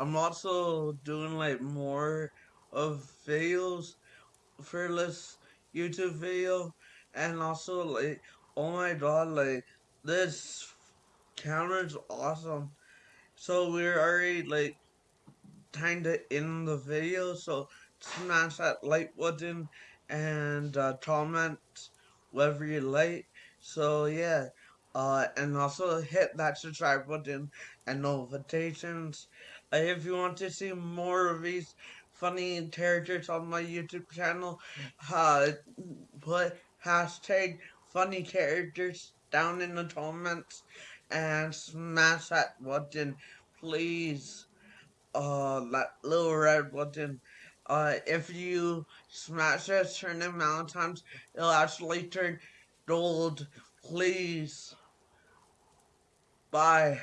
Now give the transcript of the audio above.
I'm also doing like more of videos for this YouTube video, and also like, oh my god, like this camera's awesome. So we're already like kinda in the video, so smash that like button and uh, comment whatever you like. So yeah, uh, and also hit that subscribe button and notifications. Uh, if you want to see more of these funny characters on my YouTube channel, uh, put hashtag funny characters down in the comments and smash that button, please uh that little red button. Uh, if you smash it a certain amount of times, it'll actually turn gold. Please. Bye.